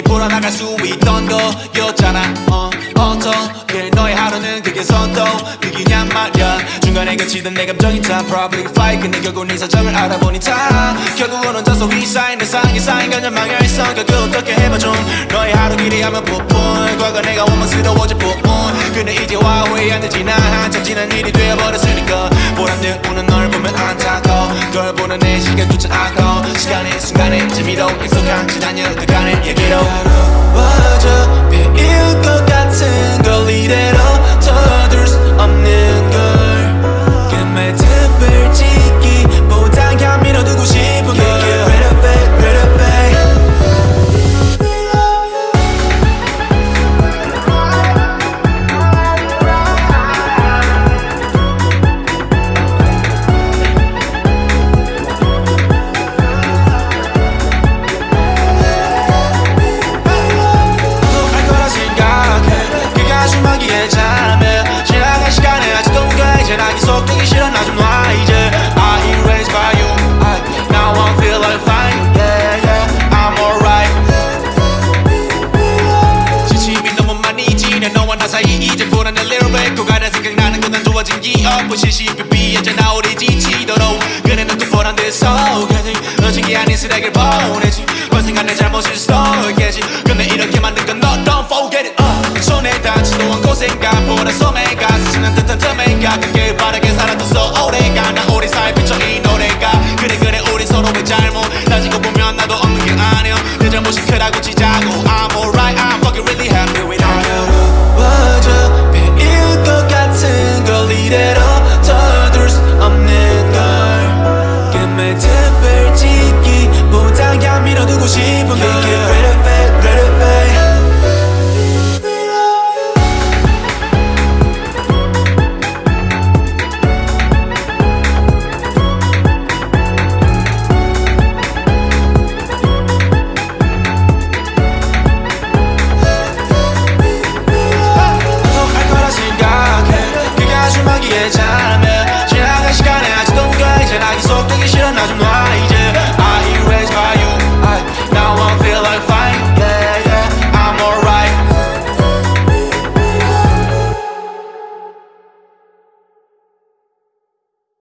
여전히 불어나갈 수 있던 거였잖아. 어, 어떻게 너의 하루는 그게 선도이기냔 말야. 중간에 그치던 내 감정이 다 probably fight. 근데 결국 네 사정을 알아보니 다 결국은 혼자서 위사인 내 상이 쌓인 건전 망해있어 결국 어떻게 해봐 좀 너의 하루 기대하면 풋풋 과거 내가 원망스러워질 뿐 근데 이제 와 후회한 듯 지나 한참 지난 일이 되어버렸으니까. 보람듯 우는 널 보면 안타까워. 널 보는 내 시간조차 아까워 시간의 순간에 재미로 익숙한 지난 여태간의 얘기로. 외로워져 덮고 시시비 비해져 나오리 지치도록 그래 넌또 뻔한 데서 오겠지. 어진 게 아닌 쓰레기를 보내지. 언젠가 내 잘못을 써겠지. 근데 이렇게 만든 건 너. Don't forget 어. 손에 다치도 않고 생각보다 소매가 스치는 듯한 틈에가. 그게 바르게 살아도 so 오래가 나. 너의 특별지기보다 야 밀어두고 싶은 걸.